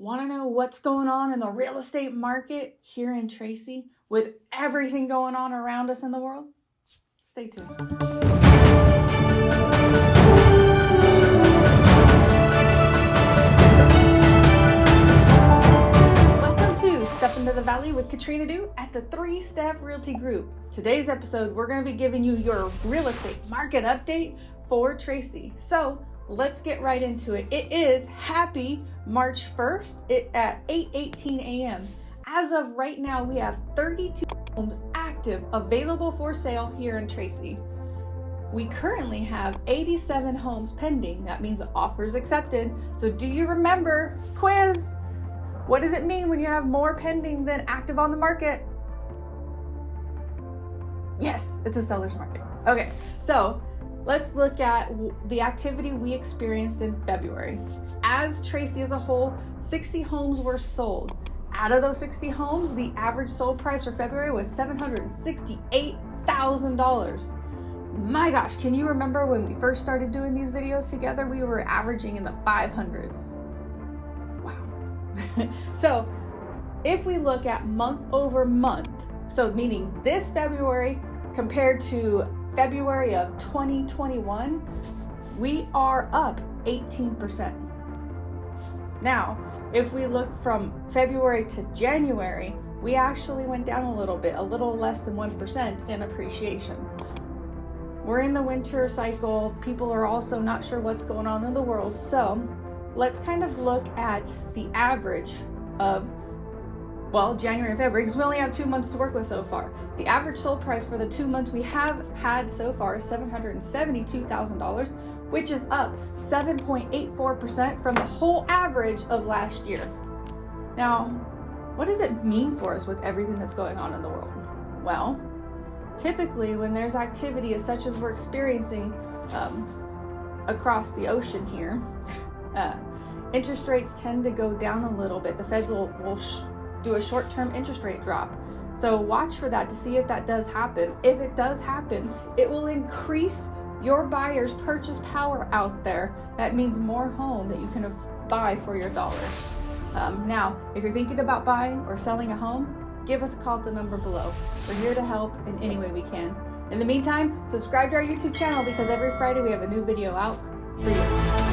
Want to know what's going on in the real estate market here in Tracy with everything going on around us in the world? Stay tuned. Welcome to Step into the Valley with Katrina Du at the Three Step Realty Group. Today's episode, we're going to be giving you your real estate market update for Tracy. So let's get right into it. It is happy March 1st it, at 8:18 a.m. As of right now, we have 32 homes active available for sale here in Tracy. We currently have 87 homes pending. That means offers accepted. So do you remember quiz? What does it mean when you have more pending than active on the market? Yes, it's a seller's market. Okay, so let's look at the activity we experienced in February. As Tracy as a whole, 60 homes were sold. Out of those 60 homes, the average sold price for February was $768,000. My gosh, can you remember when we first started doing these videos together? We were averaging in the 500s. Wow. so, if we look at month over month, so meaning this February compared to February of 2021, we are up 18%. Now, if we look from February to January, we actually went down a little bit, a little less than 1% in appreciation. We're in the winter cycle. People are also not sure what's going on in the world. So let's kind of look at the average of well, January and February, because we only have two months to work with so far. The average sold price for the two months we have had so far is $772,000, which is up 7.84% from the whole average of last year. Now, what does it mean for us with everything that's going on in the world? Well, typically when there's activity as such as we're experiencing um, across the ocean here, uh, interest rates tend to go down a little bit. The feds will, will do a short-term interest rate drop. So watch for that to see if that does happen. If it does happen, it will increase your buyer's purchase power out there. That means more home that you can buy for your dollars. Um, now, if you're thinking about buying or selling a home, give us a call the number below. We're here to help in any way we can. In the meantime, subscribe to our YouTube channel because every Friday we have a new video out for you.